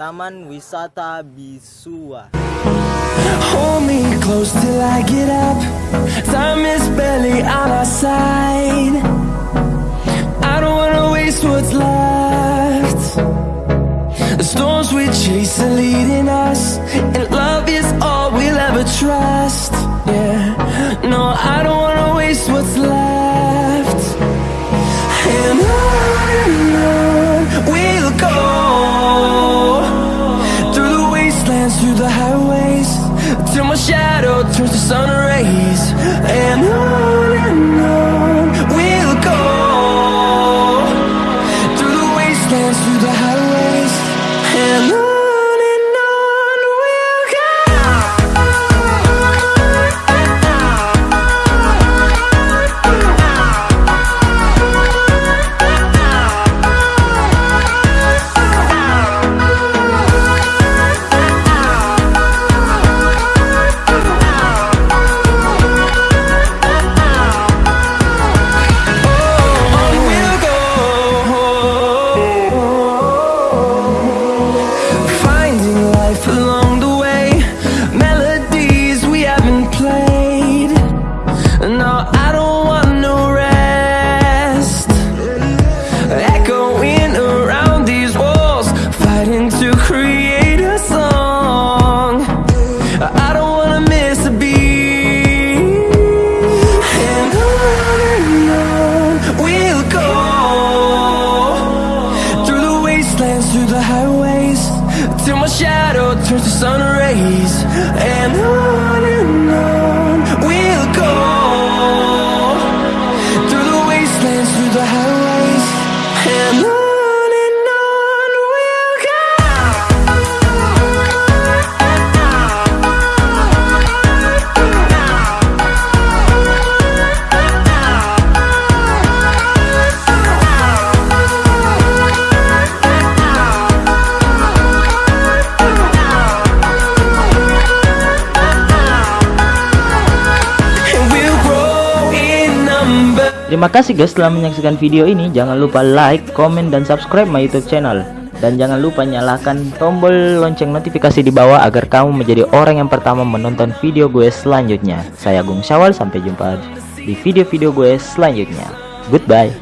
Taman Wisata Bisua. Hold me close till I get up. Time is barely on our side. I don't wanna waste what's left. The storms we chase are leading us, and love is all we'll ever trust. Yeah, no, I don't through the highways, till my shadow turns to sun rays. And on and on we'll go through the wastelands, through the highways, and on till my shadow turns to sun rays. And on Terima kasih guys telah menyaksikan video ini. Jangan lupa like, komen, dan subscribe my YouTube channel. Dan jangan lupa nyalakan tombol lonceng notifikasi di bawah agar kamu menjadi orang yang pertama menonton video gue selanjutnya. Saya Agung Syawal, sampai jumpa di video-video gue selanjutnya. Goodbye.